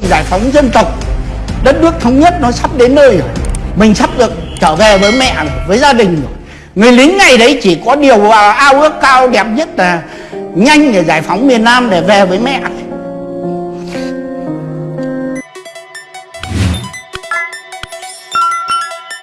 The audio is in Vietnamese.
giải phóng dân tộc. Đất nước thống nhất nó sắp đến nơi rồi. Mình sắp được trở về với mẹ rồi, với gia đình rồi. Người lính ngày đấy chỉ có điều à, ao ước cao đẹp nhất là nhanh để giải phóng miền Nam để về với mẹ.